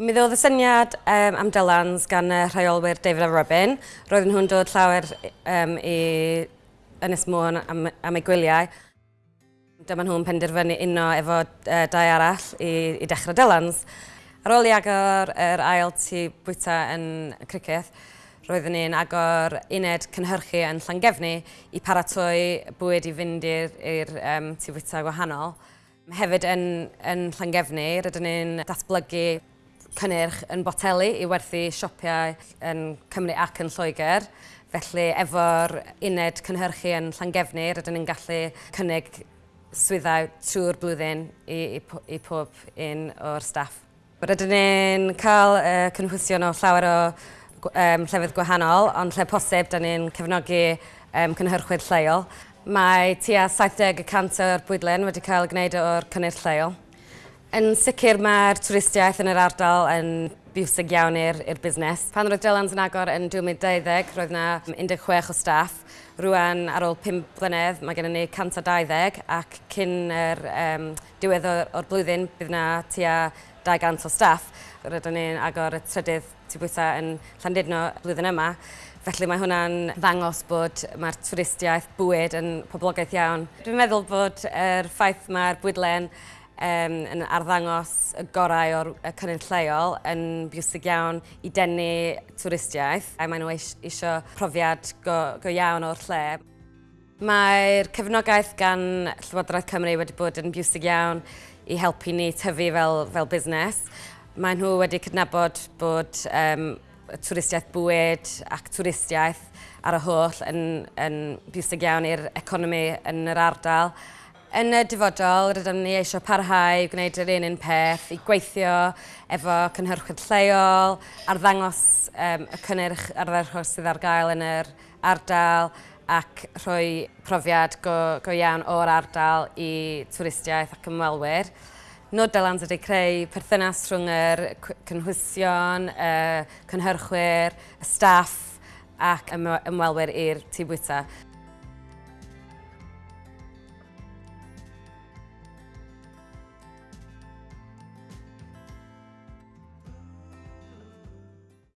Mi ddodd y syniad um, am Dylans gan y rheolwyr David a Robin. Roedden nhw'n dod llawer um, i Ynys Môn am, am eu gwyliau. Dyma nhw'n penderfynu uno efo uh, dau arall i, i dechrau Dylans. Ar ôl i agor yr ail tu bwyta yn cricket, roedden ni'n agor uned cynhyrchu yn Llangefni i paratoi bwyd i fynd i'r um, tu bwyta gwahanol. Hefyd yn, yn Llangefni, rydyn ni'n datblygu cynnyrch yn boteli i werthu siopiau yn Cymru ac yn Lloegr. Felly efo'r uned cynhyrchu yn Llangefnir rydyn ni'n gallu cynnig swyddau trwy'r blwyddyn i, i, i pob un o'r staff. Rydyn ni'n cael uh, cynhwysion o llawer o um, llefydd gwahanol, ond lle posib, da ni'n cefnogi um, cynhyrchwyr lleol. Mae tua 70% o'r bwydlen wedi cael gwneud o'r cynnyrch lleol. Yn sicr mae'r twristiaeth yn yr ardal yn biwsig iawn i'r busnes. Pan roedd Dylans yn agor yn 2020, roedd yna 16 o staff. Rwan, ar ôl 5 blynedd, mae gennym ni 120 ac cyn yr um, diwedd o'r, or blwyddyn, bydd yna tua 200 o staff. Rydyn ni'n agor y trydydd tu bwyta yn Llandudno blwyddyn yma. Felly mae hwnna'n ddangos bod mae'r twristiaeth bwyd yn poblogaeth iawn. Dwi'n meddwl bod yr ffaith mae'r bwydlen um, yn arddangos y gorau o'r cynnydd lleol yn bwysig iawn i denu twristiaeth a maen nhw eisiau profiad go, go iawn o'r lle. Mae'r cefnogaeth gan Llywodraeth Cymru wedi bod yn bwysig iawn i helpu ni tyfu fel, fel busnes. Maen nhw wedi cydnabod bod um, twristiaeth bwyd ac twristiaeth ar y holl yn, yn bwysig iawn i'r economi yn yr ardal. Yn y dyfodol, rydym ni eisiau parhau i gwneud yr un un peth, i gweithio efo cynhyrchwyd lleol, ar ddangos um, y cynnyrch arddechol sydd ar gael yn yr ardal ac rhoi profiad go, go iawn o'r ardal i twristiaeth ac ymwelwyr. Nodelans ydy creu perthynas rhwng yr cynhwysion, y cynhyrchwyr, y staff ac ymwelwyr i'r tŷ bwyta.